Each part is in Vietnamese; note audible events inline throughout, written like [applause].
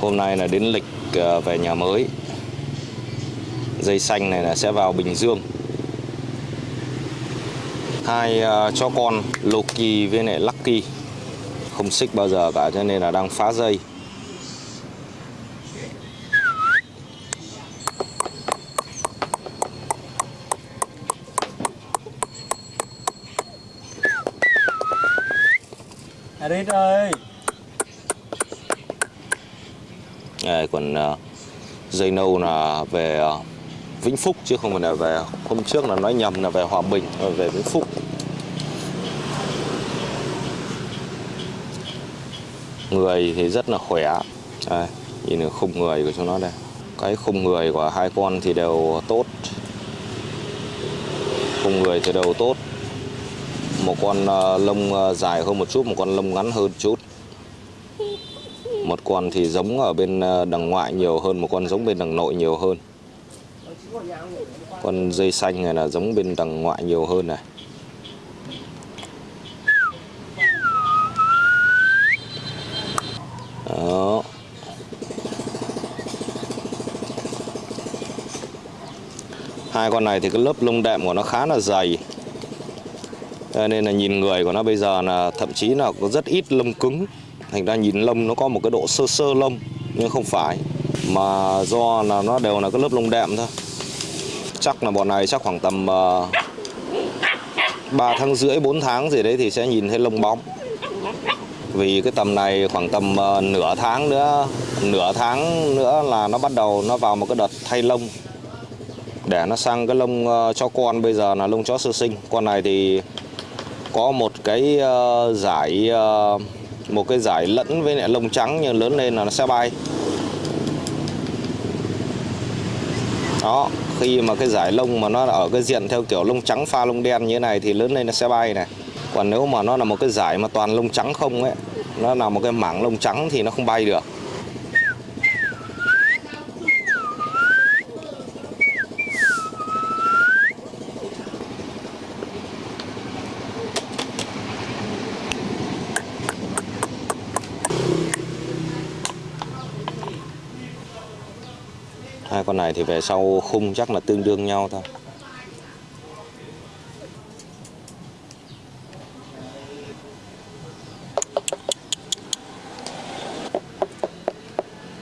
Hôm nay là đến lịch ờ, về nhà mới. Dây xanh này là sẽ vào Bình Dương. Hai cho chó con Loki với lại Lucky không xích bao giờ cả cho nên là đang phá dây. Arit ơi Đây, còn ờ, dây nâu là về ờ, Vĩnh Phúc chứ không phải là về hôm trước là nói nhầm là về Hòa Bình ờ, về Vĩnh Phúc. Người thì rất là khỏe. Đây, nhìn được khung người của chúng nó đây. Cái khung người của hai con thì đều tốt. Khung người thì đều tốt. Một con lông dài hơn một chút, một con lông ngắn hơn chút một con thì giống ở bên ờ, đằng ngoại nhiều hơn, một con giống bên đằng nội nhiều hơn. Con dây xanh này là giống bên đằng ngoại nhiều hơn này. Đó. Hai con này thì cái lớp lông đệm của nó khá là dày. Nên là nhìn người của nó bây giờ là thậm chí là có rất ít lông cứng thành ra nhìn lông nó có một cái độ sơ sơ lông nhưng không phải. Mà do là nó đều là cái lớp lông đệm thôi. Chắc là bọn này chắc khoảng tầm ờ, uh, 3 tháng rưỡi 4 tháng gì đấy thì sẽ nhìn thấy lông bóng. Vì cái tầm này khoảng tầm uh, nửa tháng nữa nửa tháng nữa là nó bắt đầu nó vào một cái đợt thay lông. Để nó sang cái lông uh, cho con bây giờ là lông chó sơ sinh. Con này thì có một cái uh, giải uh, một cái giải lẫn với lại lông trắng nhưng lớn lên là nó sẽ bay. Đó, khi mà cái giải lông mà nó ở cái diện theo kiểu lông trắng pha lông đen như thế này thì lớn lên nó sẽ bay này. Còn nếu mà nó là một cái giải mà toàn lông trắng không ấy, nó là một cái mảng lông trắng thì nó không bay được. Con này thì về sau khung chắc là tương đương nhau thôi.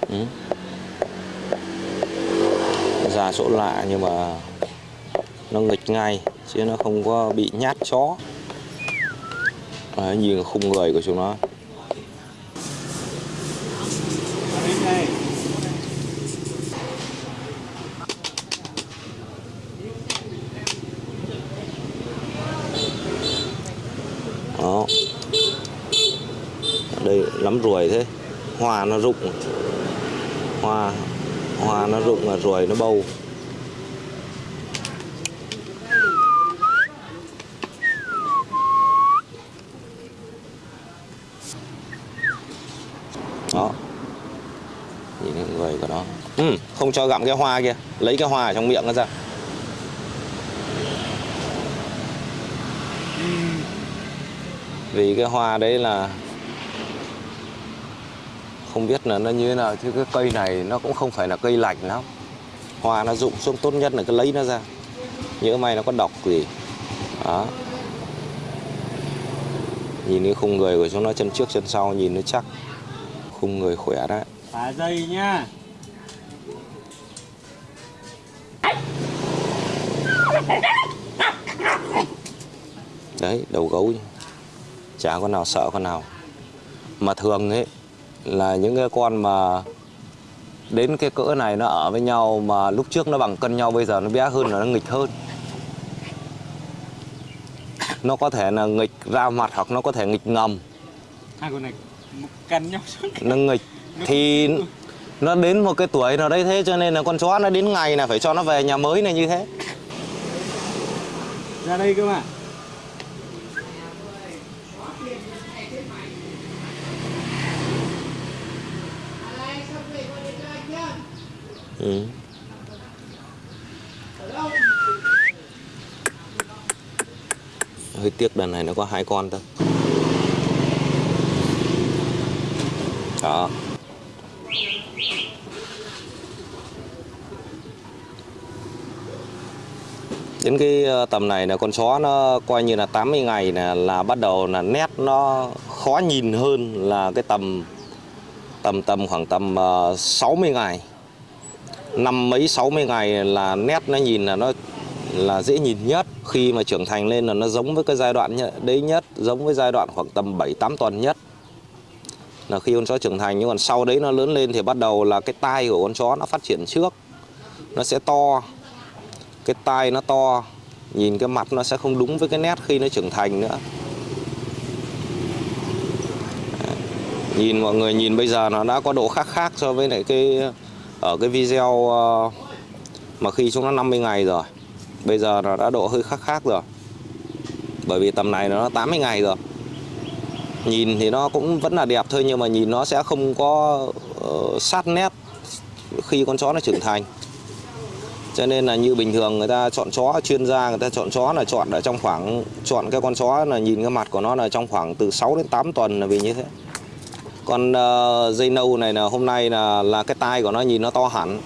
Ừ. ra lạ nhưng mà nó nghịch ngay chứ nó không có bị nhát chó. Đấy, nhìn khung người của chúng nó Arit này đó ở ruồi thế. Hoa nó rụng. Hoa hoa nó rụng là ruồi nó bâu. Đó. Nhìn cái người của nó. Ừ, không cho gặm cái hoa kia. Lấy cái hoa ở trong miệng nó ra. Vì cái hoa đấy là không biết là nó như thế nào chứ cái cây này nó cũng không phải là cây lạnh lắm. Hoa nó rụng xuống tốt nhất là cứ lấy nó ra. Nhớ may nó có độc gì đó. Nhìn cái khung người của chúng nó chân trước chân sau nhìn nó chắc. Khung người khỏe đấy. Phá dây nhá. Đấy đầu gấu chả con nào sợ con nào. Mà thường ấy là những cái con mà đến cái cỡ này nó ở với nhau mà lúc trước nó bằng cân nhau bây giờ nó bé hơn là nó nghịch hơn. Nó có thể là nghịch ra mặt hoặc nó có thể nghịch ngầm. Hai con này cân nhau nó nghịch. Thì nó đến một cái tuổi nào đấy thế cho nên là con chó nó đến ngày là phải cho nó về nhà mới này như thế. Ra đây cơ mà Ừ. hơi tiếc đàn này nó có hai con thôi. Đó. Đến cái ờ, tầm này là con chó nó coi như là 80 ngày là là bắt đầu là nét nó khó nhìn hơn là cái tầm tầm tầm khoảng tầm ờ, 60 ngày năm mấy 60 ngày là nét nó nhìn là nó là dễ nhìn nhất. Khi mà trưởng thành lên là nó giống với cái giai đoạn đấy nhất, giống với giai đoạn khoảng tầm 7 8 tuần nhất. Là khi con chó trưởng thành, nhưng còn sau đấy nó lớn lên thì bắt đầu là cái tai của con chó nó phát triển trước. Nó sẽ to, cái tai nó to, nhìn cái mặt nó sẽ không đúng với cái nét khi nó trưởng thành nữa. Nhìn mọi người nhìn bây giờ nó đã có độ khác khác so với lại cái ở cái video ờ, mà khi xuống nó 50 ngày rồi bây giờ nó đã độ hơi khác khác rồi. Bởi vì tầm này nó 80 ngày rồi. Nhìn thì nó cũng vẫn là đẹp thôi nhưng mà nhìn nó sẽ không có uh, sát nét khi con chó nó trưởng thành. Cho nên là như bình thường người ta chọn chó chuyên gia người ta chọn chó là chọn ở trong khoảng chọn cái con chó là nhìn cái mặt của nó là trong khoảng từ 6 đến 8 tuần là vì như thế con uh, dây nâu này là hôm nay là là cái tai của nó nhìn nó to hẳn.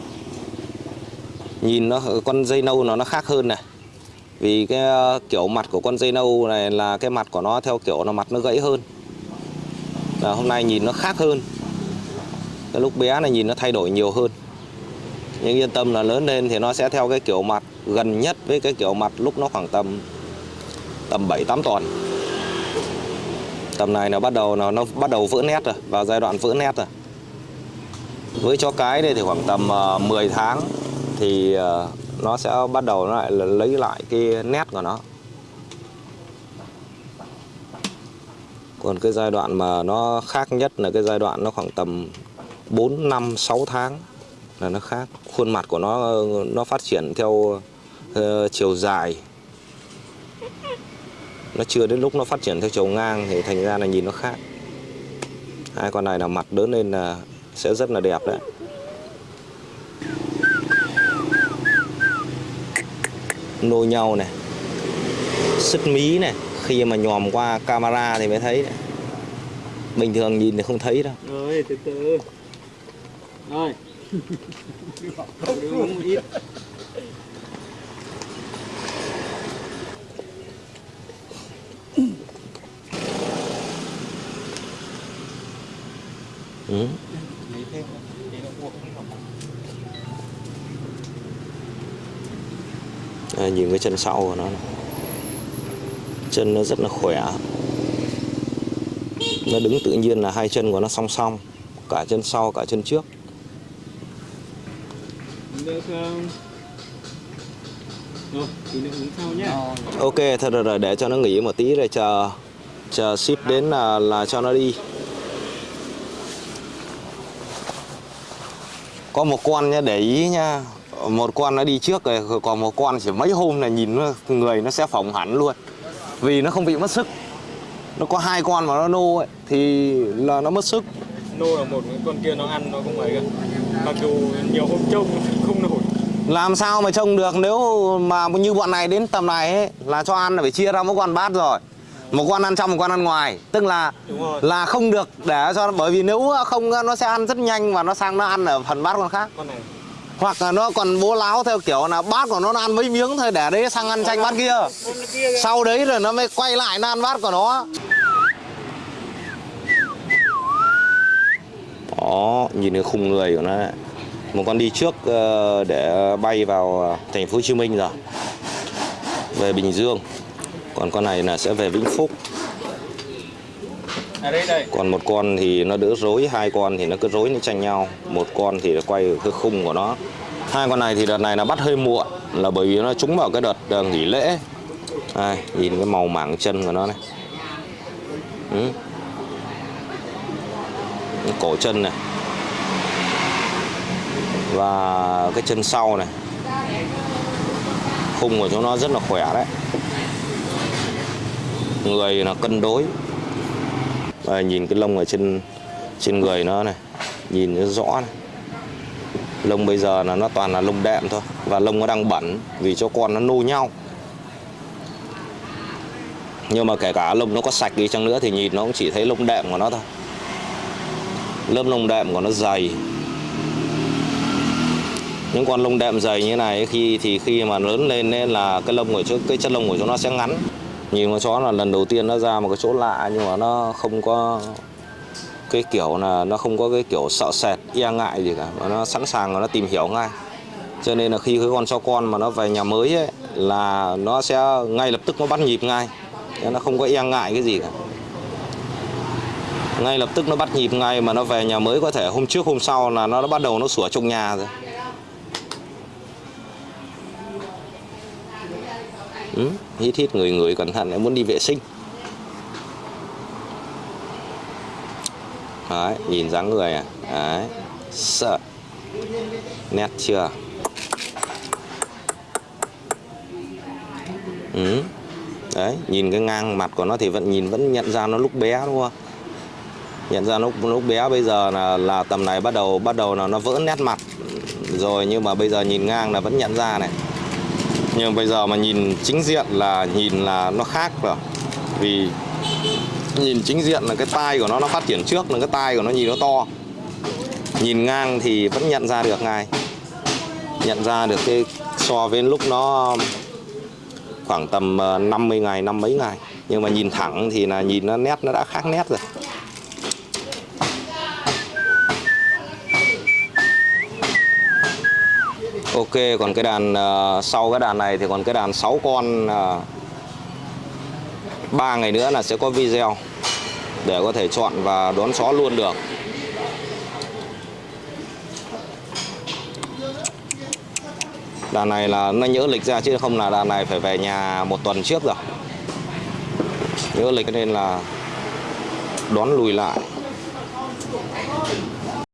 Nhìn nó ờ, con dây nâu nó nó khác hơn này. Vì cái ờ, kiểu mặt của con dây nâu này là cái mặt của nó theo kiểu là mặt nó gãy hơn. Là hôm nay nhìn nó khác hơn. Cái lúc bé này nhìn nó thay đổi nhiều hơn. Nhưng yên tâm là lớn lên thì nó sẽ theo cái kiểu mặt gần nhất với cái kiểu mặt lúc nó khoảng tầm tầm 7 8 tuần. Tầm này nó bắt đầu nó nó bắt đầu vỡ nét rồi, vào giai đoạn vỡ nét rồi. Với chó cái đây thì khoảng tầm ờ, 10 tháng thì ờ, nó sẽ bắt đầu nó lại là lấy lại cái nét của nó. Còn cái giai đoạn mà nó khác nhất là cái giai đoạn nó khoảng tầm 4 năm 6 tháng là nó khác khuôn mặt của nó nó phát triển theo uh, chiều dài nó chưa đến lúc nó phát triển theo chiều ngang thì thành ra là nhìn nó khác hai con này là mặt lớn lên là sẽ rất là đẹp đấy nô nhau này sứt mí này khi mà nhòm qua camera thì mới thấy đấy. bình thường nhìn thì không thấy đâu Rồi, từ từ. Rồi. [laughs] Một ít. Ừ. À, nhìn cái chân sau của nó này. chân nó rất là khỏe nó đứng tự nhiên là hai chân của nó song song cả chân sau cả chân trước Được không? Rồi, tí nữa uống sau nhá. ok thật rồi để cho nó nghỉ một tí rồi chờ chờ ship đến là là cho nó đi có một con nhá để ý nha một con nó đi trước rồi còn một con chỉ mấy hôm là nhìn nó, người nó sẽ phồng hẳn luôn. Vì nó không bị mất sức. Nó có hai con mà nó nô ấy thì là nó mất sức. Nô là một, con kia nó ăn nó không ấy cả. Mặc dù nhiều hôm trông không nổi. làm sao mà trông được nếu mà như bọn này đến tầm này ấy, là cho ăn là phải chia ra mỗi con bát rồi một con ăn trong một con ăn ngoài. Tức là là không được để cho bởi vì nếu không nó sẽ ăn rất nhanh và nó sang nó ăn ở phần bát con khác. Con này. hoặc là nó còn bố láo theo kiểu là bát của nó nó ăn mấy miếng thôi để đấy sang ăn tranh bát kia. Sau đấy rồi nó mới quay lại nó ăn bát của nó. Đó nhìn cái khung người của nó. Này. một con đi trước ờ, để bay vào ờ, thành phố Hồ Chí Minh rồi. Về Bình Dương còn con này là sẽ về Vĩnh Phúc. Còn một con thì nó đỡ rối, hai con thì nó cứ rối nó tranh nhau. Một con thì nó quay cái khung của nó. Hai con này thì đợt này nó bắt hơi muộn, là bởi vì nó trúng vào cái đợt ờ, nghỉ lễ. Ai, nhìn cái màu mảng chân của nó này. Ừ. Cổ chân này. Và cái chân sau này. Khung của chúng nó rất là khỏe đấy người là cân đối. Và nhìn cái lông ở trên trên người nó này, nhìn nó rõ này. Lông bây giờ là nó toàn là lông đệm thôi, và lông nó đang bẩn vì cho con nó nô nhau. Nhưng mà kể cả lông nó có sạch đi chăng nữa thì nhìn nó cũng chỉ thấy lông đệm của nó thôi. Lớp lông đệm của nó dày. Những con lông đệm dày như này khi, thì khi mà lớn lên nên là cái lông của chỗ, cái chất lông của chúng nó sẽ ngắn nhìn con chó là lần đầu tiên nó ra một cái chỗ lạ nhưng mà nó không có cái kiểu là nó không có cái kiểu sợ sệt e ngại gì cả. Mà nó sẵn sàng và nó tìm hiểu ngay. Cho nên là khi cái con chó con mà nó về nhà mới ấy, là nó sẽ ngay lập tức nó bắt nhịp ngay. Nên nó không có e ngại cái gì cả. Ngay lập tức nó bắt nhịp ngay mà nó về nhà mới có thể hôm trước hôm sau là nó đã bắt đầu nó sủa trong nhà rồi. Ừ, hít hít người người cẩn thận em muốn đi vệ sinh. Đấy nhìn dáng người à? Đấy sợ. Nét chưa? Ừ. đấy nhìn cái ngang mặt của nó thì vẫn nhìn vẫn nhận ra nó lúc bé đúng không? Nhận ra lúc lúc bé bây giờ là là tầm này bắt đầu bắt đầu là nó vỡ nét mặt. Rồi nhưng mà bây giờ nhìn ngang là vẫn nhận ra này nhưng bây giờ mà nhìn chính diện là nhìn là nó khác rồi. Vì nhìn chính diện là cái tai của nó nó phát triển trước, là cái tai của nó nhìn nó to. Nhìn ngang thì vẫn nhận ra được ngay. Nhận ra được cái so với lúc nó khoảng tầm ờ, 50 ngày, năm mấy ngày. Nhưng mà nhìn thẳng thì là nhìn nó nét, nó đã khác nét rồi. Ok, còn cái đàn ờ, sau cái đàn này thì còn cái đàn 6 con ờ, uh, 3 ngày nữa là sẽ có video để có thể chọn và đón chó luôn được. Đàn này là nó nhớ lịch ra chứ không là đàn này phải về nhà một tuần trước rồi. Nhớ lịch nên là đón lùi lại.